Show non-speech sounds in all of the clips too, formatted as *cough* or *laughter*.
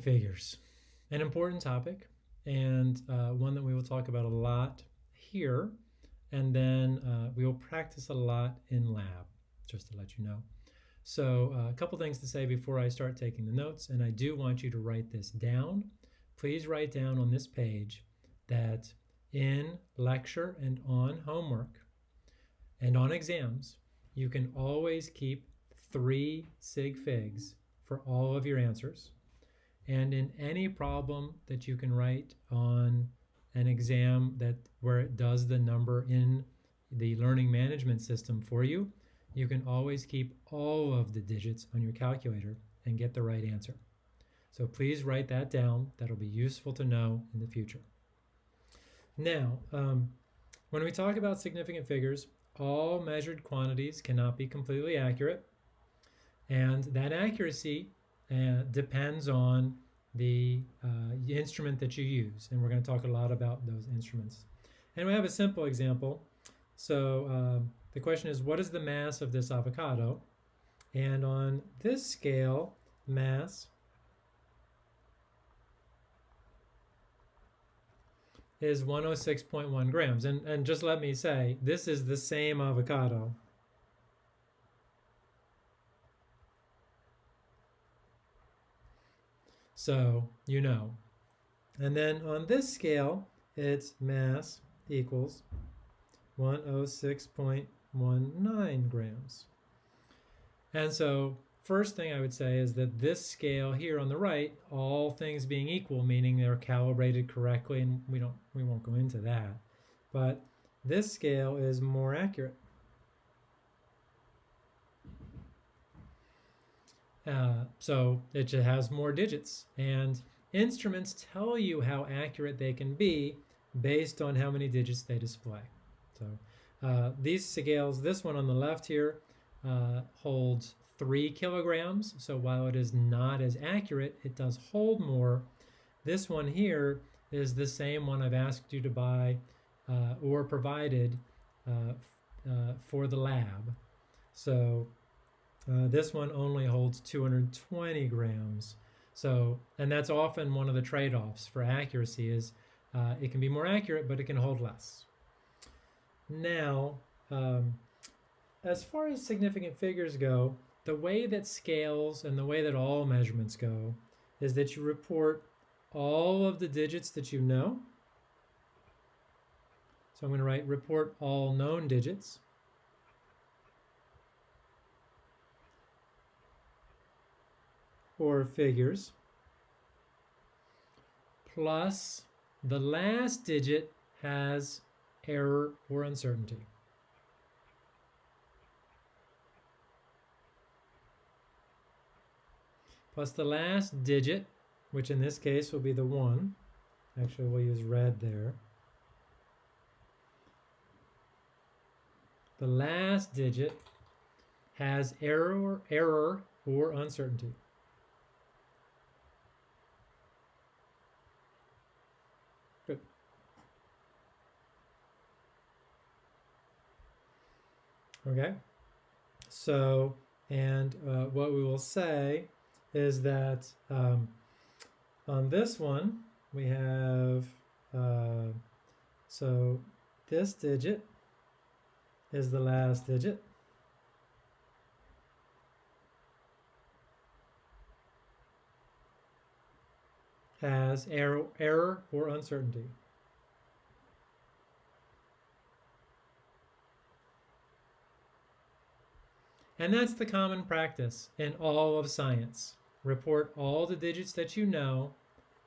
Figures, an important topic and uh, one that we will talk about a lot here and then uh, we will practice a lot in lab, just to let you know. So uh, a couple things to say before I start taking the notes, and I do want you to write this down. Please write down on this page that in lecture and on homework and on exams, you can always keep three sig figs for all of your answers. And in any problem that you can write on an exam that where it does the number in the learning management system for you, you can always keep all of the digits on your calculator and get the right answer. So please write that down. That'll be useful to know in the future. Now, um, when we talk about significant figures, all measured quantities cannot be completely accurate. And that accuracy uh, depends on the uh, instrument that you use. And we're going to talk a lot about those instruments. And we have a simple example. So uh, the question is, what is the mass of this avocado? And on this scale, mass is 106.1 grams. And, and just let me say, this is the same avocado. So you know. And then on this scale, its mass equals 106.19 grams. And so first thing I would say is that this scale here on the right, all things being equal, meaning they're calibrated correctly, and we don't we won't go into that. But this scale is more accurate. Uh, so it just has more digits. And instruments tell you how accurate they can be based on how many digits they display. So uh, these scales, this one on the left here, uh, holds three kilograms. So while it is not as accurate, it does hold more. This one here is the same one I've asked you to buy uh, or provided uh, uh, for the lab. So uh, this one only holds 220 grams. So, and that's often one of the trade-offs for accuracy is uh, it can be more accurate, but it can hold less. Now, um, as far as significant figures go, the way that scales and the way that all measurements go is that you report all of the digits that you know. So I'm going to write report all known digits. Or figures plus the last digit has error or uncertainty. Plus the last digit, which in this case will be the 1. Actually, we'll use red there. The last digit has error, error or uncertainty. Okay, so, and uh, what we will say is that um, on this one, we have, uh, so this digit is the last digit. has error, error or uncertainty. And that's the common practice in all of science. Report all the digits that you know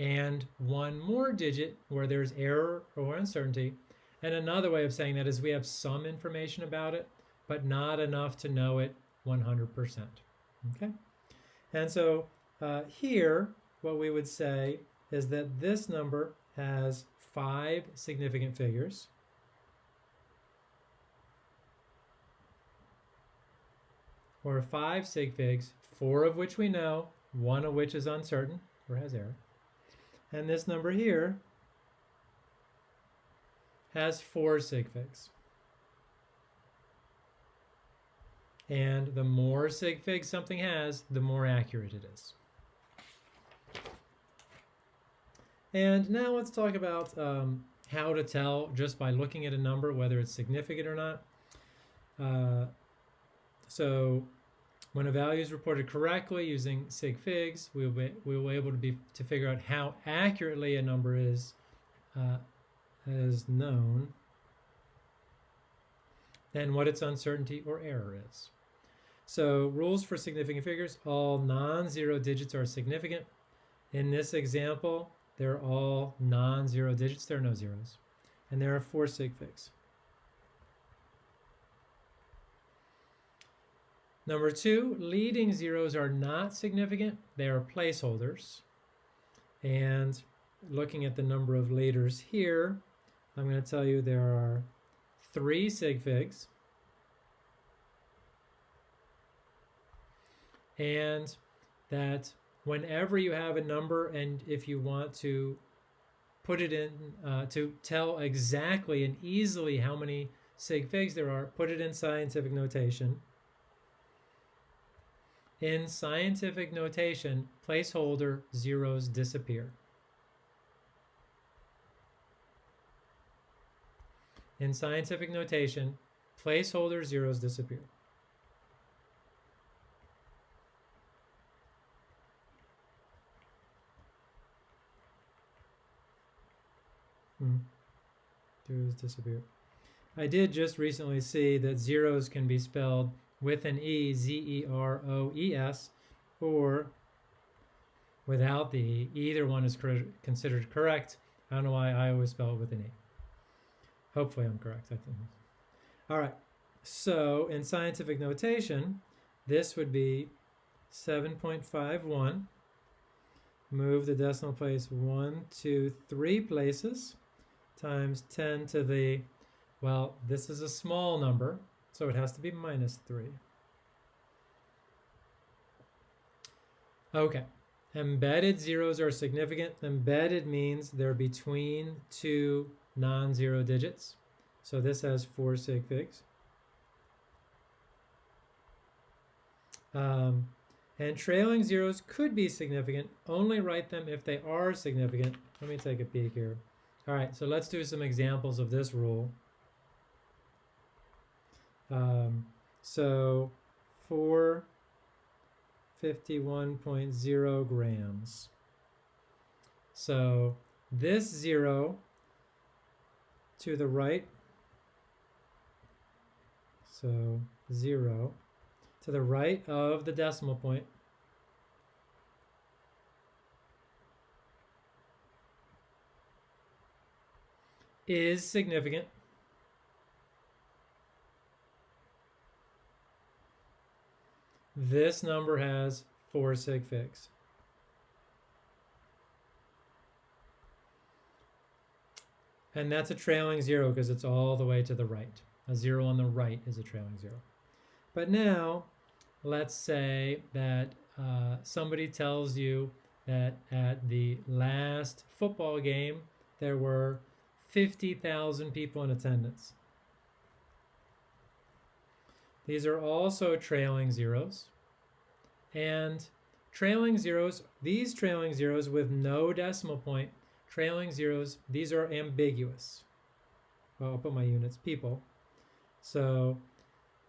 and one more digit where there's error or uncertainty. And another way of saying that is we have some information about it, but not enough to know it 100%. Okay? And so uh, here, what we would say is that this number has five significant figures. Or five sig figs, four of which we know, one of which is uncertain or has error. And this number here has four sig figs. And the more sig figs something has, the more accurate it is. And now let's talk about um, how to tell just by looking at a number whether it's significant or not. Uh, so when a value is reported correctly using sig figs, we will be, we will be able to be to figure out how accurately a number is uh, is known and what its uncertainty or error is. So rules for significant figures, all non-zero digits are significant. In this example, they're all non-zero digits, there are no zeros. And there are four sig figs. Number two, leading zeros are not significant. They are placeholders. And looking at the number of leaders here, I'm going to tell you there are three sig figs. And that whenever you have a number and if you want to put it in, uh, to tell exactly and easily how many sig figs there are, put it in scientific notation. In scientific notation, placeholder zeros disappear. In scientific notation, placeholder zeros disappear. Hmm. Zeros disappear. I did just recently see that zeros can be spelled with an E, Z-E-R-O-E-S, or without the E. Either one is considered correct. I don't know why I always spell it with an E. Hopefully I'm correct, I think. All right, so in scientific notation, this would be 7.51. Move the decimal place one, two, three places times 10 to the, well, this is a small number, so it has to be minus 3. Okay, embedded zeros are significant. Embedded means they're between two non-zero digits. So this has four sig figs. Um, and trailing zeros could be significant. Only write them if they are significant. Let me take a peek here. All right, so let's do some examples of this rule. Um, so 451.0 grams. So this zero to the right, so zero, to the right of the decimal point, is significant. This number has four sig figs. And that's a trailing zero because it's all the way to the right. A zero on the right is a trailing zero. But now, let's say that uh, somebody tells you that at the last football game, there were 50,000 people in attendance. These are also trailing zeros. And trailing zeros, these trailing zeros with no decimal point, trailing zeros, these are ambiguous. Well, I'll put my units, people. So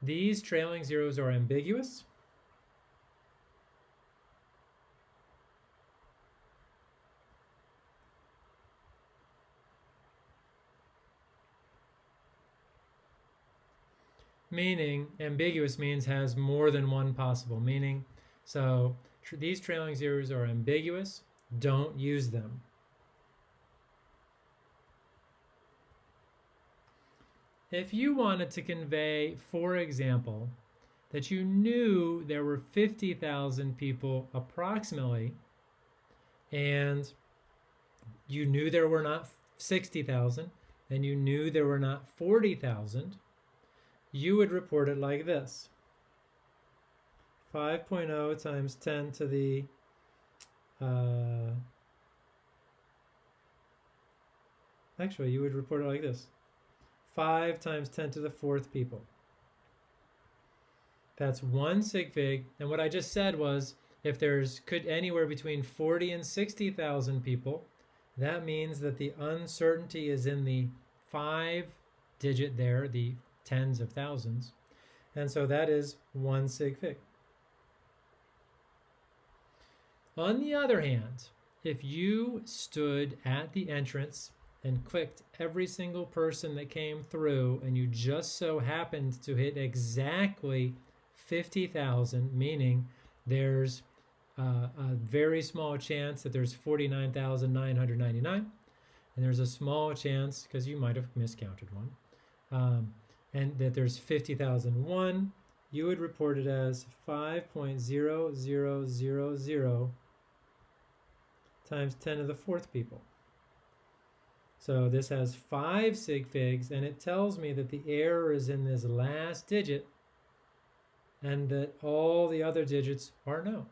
these trailing zeros are ambiguous. meaning ambiguous means has more than one possible meaning. So tr these trailing zeros are ambiguous. Don't use them. If you wanted to convey, for example, that you knew there were 50,000 people approximately, and you knew there were not 60,000, and you knew there were not 40,000, you would report it like this. 5.0 times 10 to the uh, actually you would report it like this 5 times 10 to the fourth people that's one sig fig and what I just said was if there's could anywhere between 40 and 60,000 people that means that the uncertainty is in the five digit there, the tens of thousands. And so that is one sig fig. On the other hand, if you stood at the entrance and clicked every single person that came through and you just so happened to hit exactly 50,000, meaning there's uh, a very small chance that there's 49,999 and there's a small chance because you might have miscounted one um, and that there's 50,001 you would report it as 5.0000 times 10 to the fourth people so this has five sig figs and it tells me that the error is in this last digit and that all the other digits are no.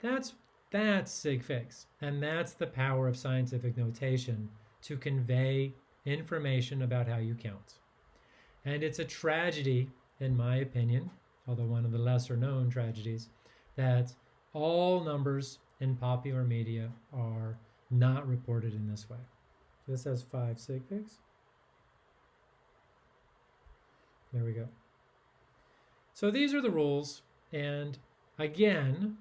That's that's sig figs, and that's the power of scientific notation to convey information about how you count. And it's a tragedy, in my opinion, although one of the lesser known tragedies, that all numbers in popular media are not reported in this way. This has five sig figs. There we go. So these are the rules, and again,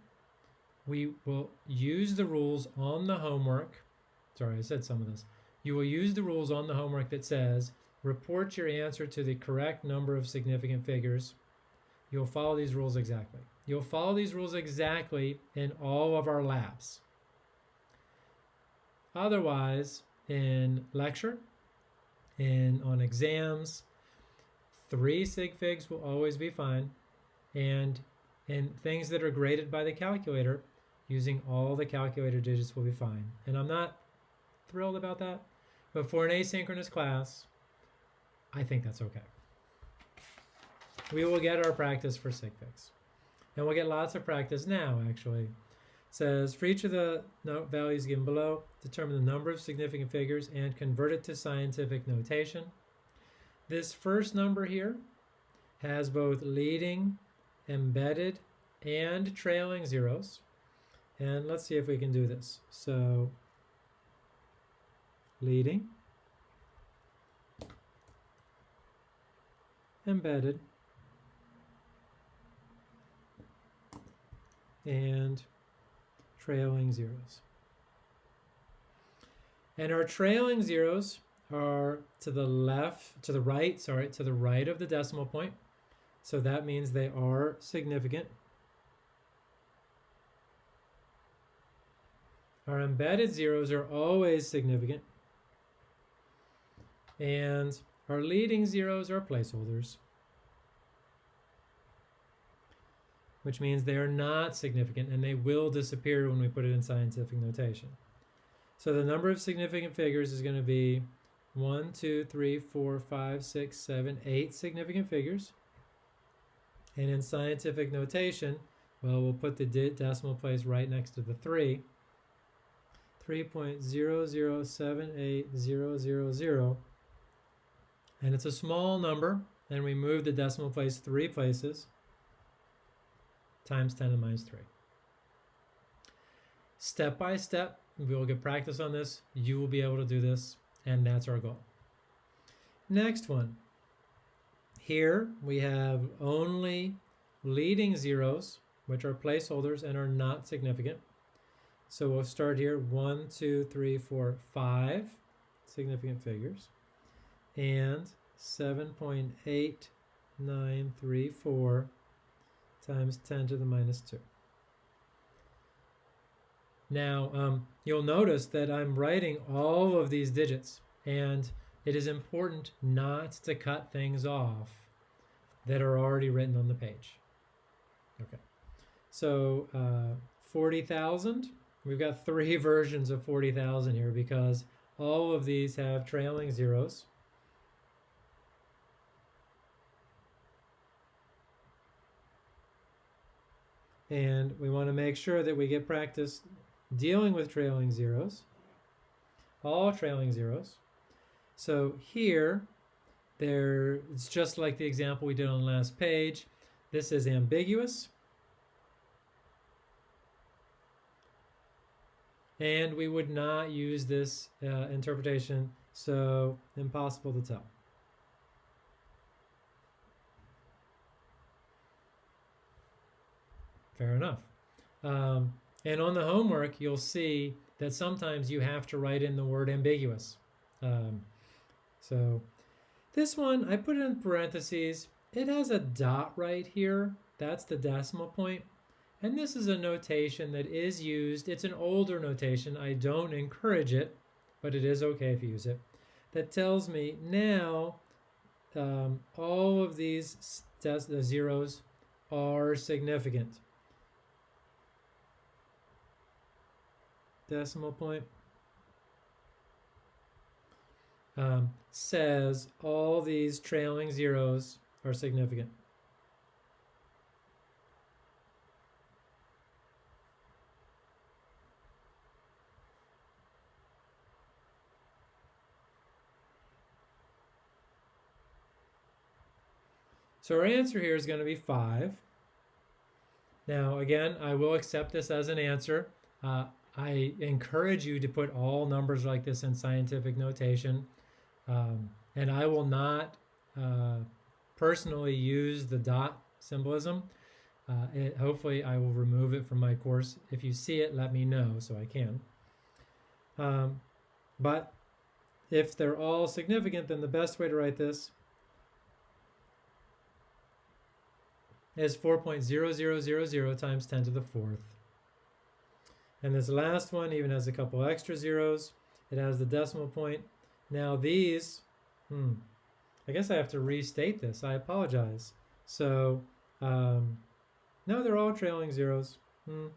we will use the rules on the homework. Sorry, I said some of this. You will use the rules on the homework that says, report your answer to the correct number of significant figures. You'll follow these rules exactly. You'll follow these rules exactly in all of our labs. Otherwise, in lecture, in on exams, Three sig figs will always be fine. And in things that are graded by the calculator, using all the calculator digits will be fine. And I'm not thrilled about that, but for an asynchronous class, I think that's okay. We will get our practice for sig figs. And we'll get lots of practice now, actually. It says, for each of the values given below, determine the number of significant figures and convert it to scientific notation. This first number here has both leading, embedded, and trailing zeros. And let's see if we can do this. So leading, embedded, and trailing zeros. And our trailing zeros are to the left, to the right, sorry, to the right of the decimal point. So that means they are significant. Our embedded zeros are always significant. And our leading zeros are placeholders, which means they are not significant and they will disappear when we put it in scientific notation. So the number of significant figures is going to be one, two, three, four, five, six, seven, eight significant figures. And in scientific notation, well, we'll put the decimal place right next to the 3. 3.0078000. And it's a small number, and we move the decimal place three places times 10 to the minus 3. Step by step, we will get practice on this. You will be able to do this and that's our goal. Next one. Here we have only leading zeros, which are placeholders and are not significant. So we'll start here, one, two, three, four, five significant figures, and 7.8934 times 10 to the minus 2. Now, um, you'll notice that I'm writing all of these digits, and it is important not to cut things off that are already written on the page. Okay, so uh, 40,000, we've got three *laughs* versions of 40,000 here because all of these have trailing zeros. And we want to make sure that we get practice dealing with trailing zeros, all trailing zeros. So here, there it's just like the example we did on the last page. This is ambiguous. and we would not use this uh, interpretation, so impossible to tell. Fair enough. Um, and on the homework, you'll see that sometimes you have to write in the word ambiguous. Um, so this one, I put it in parentheses. It has a dot right here. That's the decimal point. And this is a notation that is used. It's an older notation. I don't encourage it, but it is okay if you use it. That tells me now um, all of these zeros are significant. Decimal point um, says all these trailing zeros are significant. So our answer here is going to be 5. Now, again, I will accept this as an answer. Uh, I encourage you to put all numbers like this in scientific notation. Um, and I will not uh, personally use the dot symbolism. Uh, it, hopefully I will remove it from my course. If you see it, let me know so I can. Um, but if they're all significant, then the best way to write this is 4.0000 times 10 to the fourth. And this last one even has a couple extra zeros. It has the decimal point. Now these, hmm, I guess I have to restate this. I apologize. So, um, no, they're all trailing zeros. Hmm.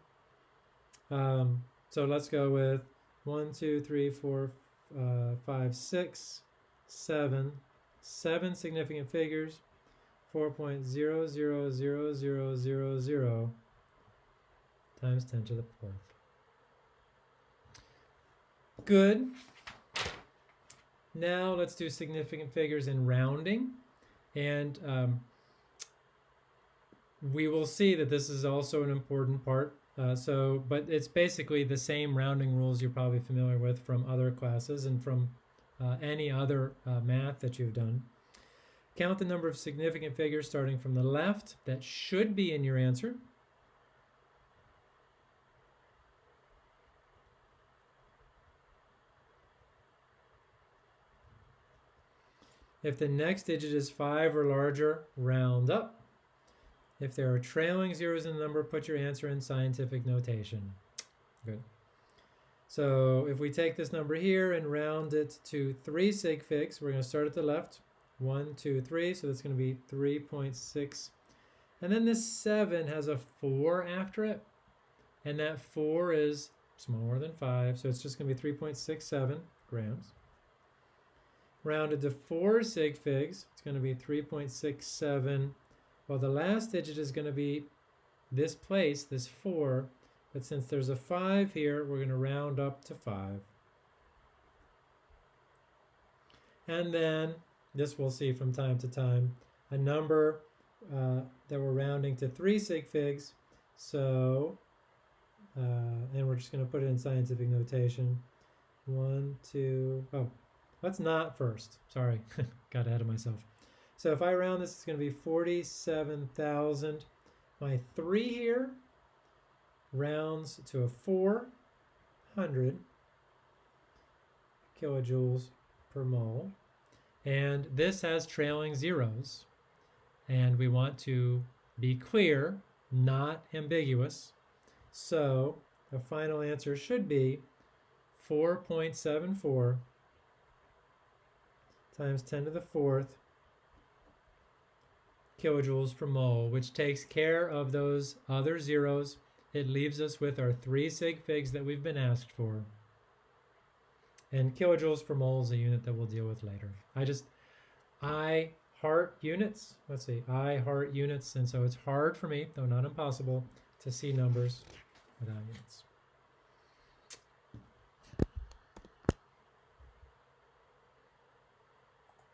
Um, so let's go with one, two, three, four, uh, five, six, seven, seven significant figures, 4.0000000 times 10 to the fourth. Good. Now let's do significant figures in rounding. And um, we will see that this is also an important part. Uh, so, but it's basically the same rounding rules you're probably familiar with from other classes and from uh, any other uh, math that you've done. Count the number of significant figures starting from the left that should be in your answer. If the next digit is 5 or larger, round up. If there are trailing zeros in the number, put your answer in scientific notation. Good. So if we take this number here and round it to 3 sig figs, we're going to start at the left. 1, 2, 3, so that's going to be 3.6. And then this 7 has a 4 after it, and that 4 is smaller than 5, so it's just going to be 3.67 grams rounded to four sig figs. It's going to be 3.67. Well, the last digit is going to be this place, this 4. But since there's a 5 here, we're going to round up to 5. And then, this we'll see from time to time, a number uh, that we're rounding to 3 sig figs. So, uh, and we're just going to put it in scientific notation. One, two, oh, Let's not first. Sorry, *laughs* got ahead of myself. So if I round this, it's going to be 47,000. My 3 here rounds to a 400 kilojoules per mole. And this has trailing zeros. And we want to be clear, not ambiguous. So the final answer should be 4.74 times 10 to the fourth kilojoules per mole, which takes care of those other zeros. It leaves us with our three sig figs that we've been asked for. And kilojoules per mole is a unit that we'll deal with later. I just, I heart units. Let's see, I heart units. And so it's hard for me, though not impossible, to see numbers without units.